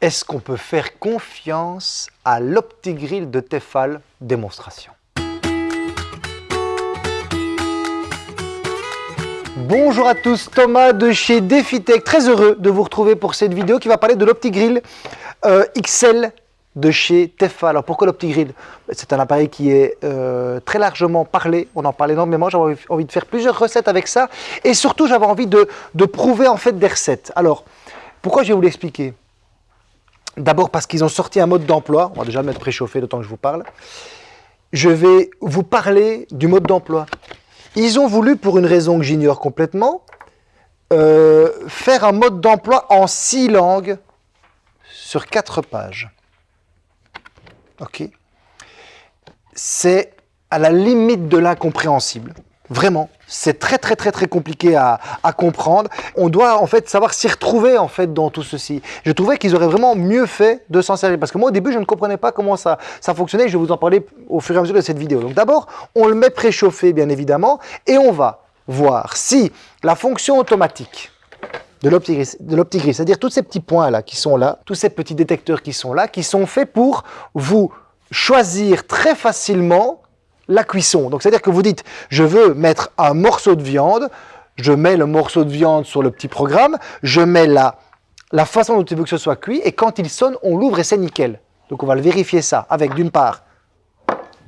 Est-ce qu'on peut faire confiance à l'OptiGrill de Tefal démonstration? Bonjour à tous, Thomas de chez DefiTech, très heureux de vous retrouver pour cette vidéo qui va parler de l'OptiGrill euh, XL de chez Tefal. Alors pourquoi l'OptiGrill C'est un appareil qui est euh, très largement parlé, on en parle énormément, j'avais envie de faire plusieurs recettes avec ça. Et surtout j'avais envie de, de, prouver en fait des recettes. Alors pourquoi je vais vous l'expliquer? D'abord parce qu'ils ont sorti un mode d'emploi, on va déjà mettre préchauffé temps que je vous parle. Je vais vous parler du mode d'emploi. Ils ont voulu, pour une raison que j'ignore complètement, euh, faire un mode d'emploi en six langues sur quatre pages. Ok? C'est à la limite de l'incompréhensible. Vraiment, c'est très très très très compliqué à, comprendre. On doit en fait savoir s'y retrouver en fait dans tout ceci. Je trouvais qu'ils auraient vraiment mieux fait de s'en servir parce que moi au début je ne comprenais pas comment ça, ça fonctionnait. Je vais vous en parler au fur et à mesure de cette vidéo. Donc d'abord, on le met préchauffé bien évidemment et on va voir si la fonction automatique de l'optigris, c'est-à-dire tous ces petits points là qui sont là, tous ces petits détecteurs qui sont là, qui sont faits pour vous choisir très facilement la cuisson. Donc c'est-à-dire que vous dites, je veux mettre un morceau de viande, je mets le morceau de viande sur le petit programme, je mets la, la façon dont tu veux que ce soit cuit, et quand il sonne, on l'ouvre et c'est nickel. Donc on va le vérifier ça avec d'une part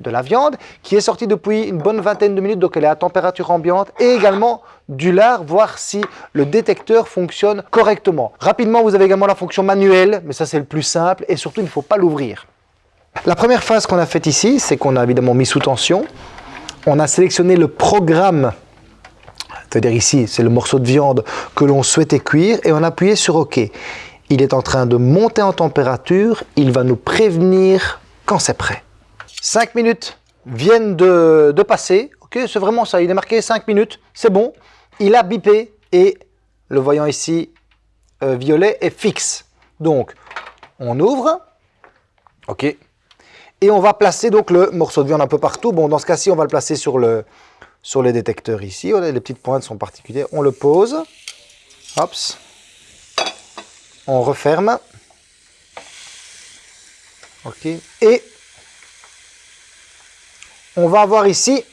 de la viande qui est sortie depuis une bonne vingtaine de minutes, donc elle est à température ambiante, et également du lard, voir si le détecteur fonctionne correctement. Rapidement, vous avez également la fonction manuelle, mais ça c'est le plus simple, et surtout il ne faut pas l'ouvrir. La première phase qu'on a faite ici, c'est qu'on a évidemment mis sous tension. On a sélectionné le programme, c'est-à-dire ici, c'est le morceau de viande que l'on souhaitait cuire, et on a appuyé sur OK. Il est en train de monter en température, il va nous prévenir quand c'est prêt. 5 minutes viennent de, passer, c'est vraiment ça, il est marqué 5 minutes, c'est bon. Il a bipé et le voyant ici euh, violet est fixe. Donc, on ouvre, ok, et on va placer donc le morceau de viande un peu partout. Bon, dans ce cas-ci, on va le placer sur, le, sur les détecteurs ici. Les petites pointes sont particulières. On le pose. On referme. OK. Et on va avoir ici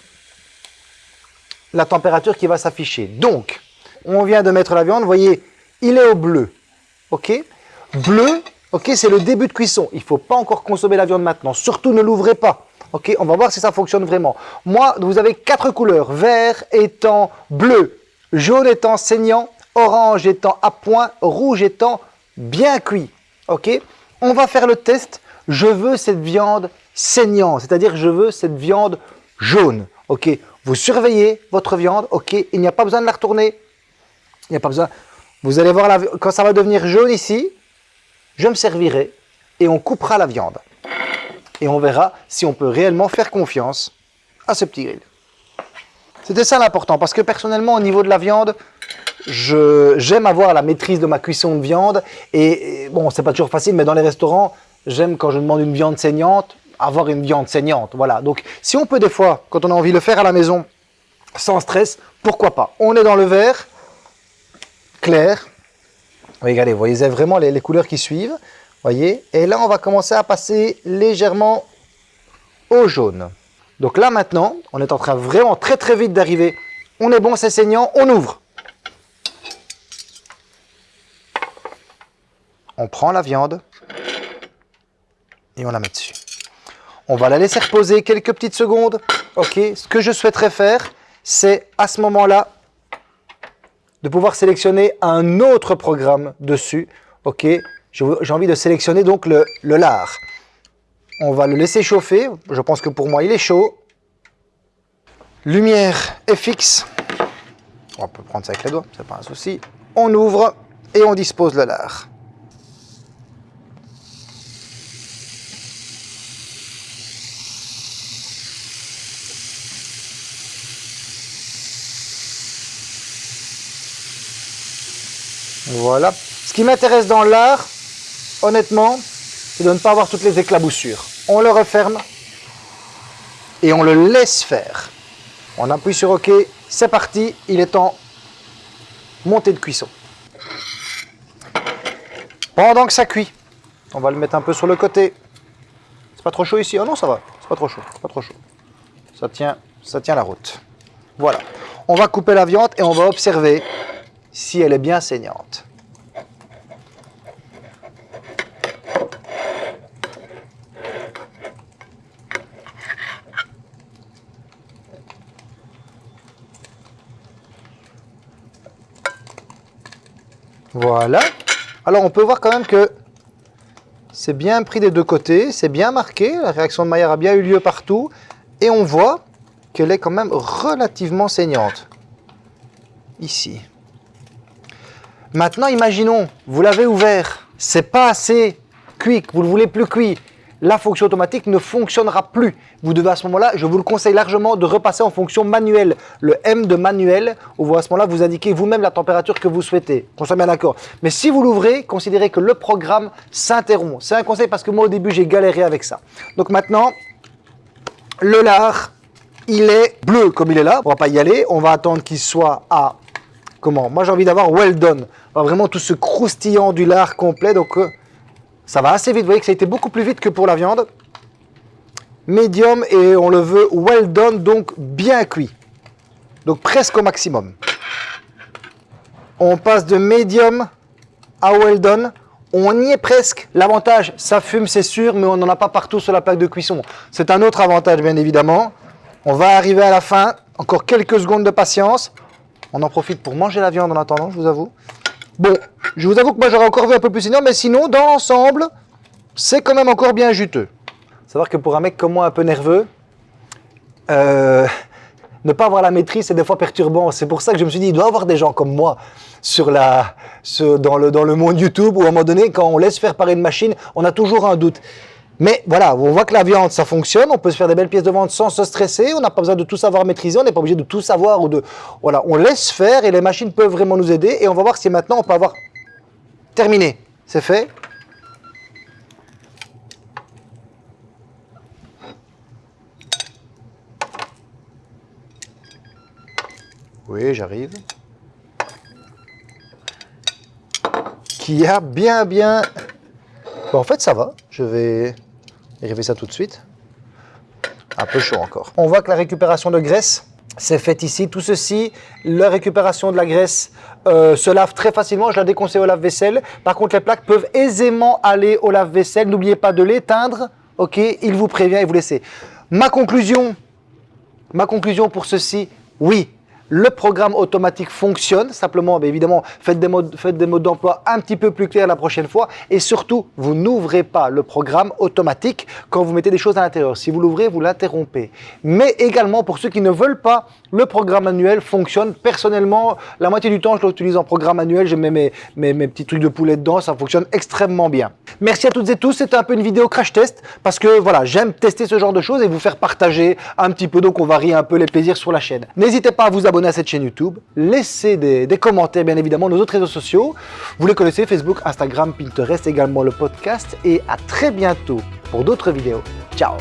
la température qui va s'afficher. Donc, on vient de mettre la viande. Vous voyez, il est au bleu. OK Bleu, Ok, c'est le début de cuisson. Il ne faut pas encore consommer la viande maintenant. Surtout, ne l'ouvrez pas. Ok, on va voir si ça fonctionne vraiment. Moi, vous avez quatre couleurs. Vert étant bleu, jaune étant saignant, orange étant à point, rouge étant bien cuit. Ok, on va faire le test. Je veux cette viande saignante, c'est-à-dire je veux cette viande jaune. Ok, vous surveillez votre viande. Ok, il n'y a pas besoin de la retourner. Il n'y a pas besoin. Vous allez voir la... quand ça va devenir jaune ici, je me servirai et on coupera la viande. Et on verra si on peut réellement faire confiance à ce petit grill. C'était ça l'important, parce que personnellement, au niveau de la viande, j'aime avoir la maîtrise de ma cuisson de viande. Et, et bon, c'est pas toujours facile, mais dans les restaurants, j'aime quand je demande une viande saignante, avoir une viande saignante. Voilà. Donc, si on peut des fois, quand on a envie de le faire à la maison, sans stress, pourquoi pas? On est dans le vert, clair, Regardez, vous voyez vraiment les, couleurs qui suivent. voyez Et là, on va commencer à passer légèrement au jaune. Donc là, maintenant, on est en train vraiment très très vite d'arriver. On est bon, c'est saignant, on ouvre. On prend la viande et on la met dessus. On va la laisser reposer quelques petites secondes. Ok, ce que je souhaiterais faire, c'est à ce moment-là de pouvoir sélectionner un autre programme dessus. Ok, j'ai envie de sélectionner donc le, lard. On va le laisser chauffer. Je pense que pour moi, il est chaud. Lumière est fixe. On peut prendre ça avec les doigts, c'est pas un souci. On ouvre et on dispose le lard. Voilà. Ce qui m'intéresse dans l'art, honnêtement, c'est de ne pas avoir toutes les éclaboussures. On le referme et on le laisse faire. On appuie sur OK, c'est parti, il est en montée de cuisson. Pendant que ça cuit, On va le mettre un peu sur le côté. C'est pas trop chaud ici? Oh non, ça va. C'est pas trop chaud. Pas trop chaud. Ça tient, ça tient la route. Voilà. On va couper la viande et on va observer si elle est bien saignante. Voilà. Alors on peut voir quand même que c'est bien pris des deux côtés, c'est bien marqué, la réaction de Maillard a bien eu lieu partout, et on voit qu'elle est quand même relativement saignante. Ici. Maintenant, imaginons, vous l'avez ouvert, c'est pas assez cuit, vous le voulez plus cuit, la fonction automatique ne fonctionnera plus. Vous devez à ce moment-là, je vous le conseille largement, de repasser en fonction manuelle. Le M de manuel, où vous à ce moment-là, vous indiquez vous-même la température que vous souhaitez. Qu'on soit bien d'accord. Mais si vous l'ouvrez, considérez que le programme s'interrompt. C'est un conseil parce que moi, au début, j'ai galéré avec ça. Donc maintenant, le lard, il est bleu comme il est là. On va pas y aller. On va attendre qu'il soit à... Comment Moi, j'ai envie d'avoir well done. Vraiment tout ce croustillant du lard complet. Donc, euh, ça va assez vite. Vous voyez que ça a été beaucoup plus vite que pour la viande. Medium et on le veut well done, donc bien cuit. Donc presque au maximum. On passe de medium à well done. On y est presque. L'avantage, ça fume, c'est sûr, mais on n'en a pas partout sur la plaque de cuisson. C'est un autre avantage, bien évidemment. On va arriver à la fin. Encore quelques secondes de patience. On en profite pour manger la viande en attendant, je vous avoue. Bon, je vous avoue que moi j'aurais encore vu un peu plus saignant, mais sinon, dans l'ensemble, c'est quand même encore bien juteux. Savoir que pour un mec comme moi un peu nerveux, euh, ne pas avoir la maîtrise, c'est des fois perturbant. C'est pour ça que je me suis dit, il doit y avoir des gens comme moi dans, le, dans le monde YouTube où à un moment donné, quand on laisse faire par une machine, on a toujours un doute. Mais voilà, on voit que la viande, ça fonctionne, on peut se faire des belles pièces de viande sans se stresser, on n'a pas besoin de tout savoir maîtriser, on n'est pas obligé de tout savoir ou de... Voilà, on laisse faire et les machines peuvent vraiment nous aider et on va voir si maintenant on peut avoir terminé. C'est fait Oui, j'arrive. Qui a bien, bien... en fait, ça va. Je vais vérifier ça tout de suite. Un peu chaud encore. On voit que la récupération de graisse, c'est fait ici. Tout ceci, la récupération de la graisse euh, se lave très facilement. Je la déconseille au lave-vaisselle. Par contre, les plaques peuvent aisément aller au lave-vaisselle. N'oubliez pas de l'éteindre. Ok, il vous prévient et vous laissez. Ma conclusion, ma conclusion pour ceci, oui, le programme automatique fonctionne, simplement, évidemment, faites des modes, faites des modes d'emploi un petit peu plus clairs la prochaine fois. Et surtout, vous n'ouvrez pas le programme automatique quand vous mettez des choses à l'intérieur. Si vous l'ouvrez, vous l'interrompez. Mais également, pour ceux qui ne veulent pas, le programme manuel fonctionne. Personnellement, la moitié du temps, je l'utilise en programme manuel. Je mets mes, mes, mes, petits trucs de poulet dedans. Ça fonctionne extrêmement bien. Merci à toutes et tous. C'était un peu une vidéo crash test parce que voilà, j'aime tester ce genre de choses et vous faire partager un petit peu. Donc, on varie un peu les plaisirs sur la chaîne. N'hésitez pas à vous abonner à cette chaîne YouTube, laissez des, commentaires bien évidemment nos autres réseaux sociaux. Vous les connaissez, Facebook, Instagram, Pinterest, également le podcast et à très bientôt pour d'autres vidéos. Ciao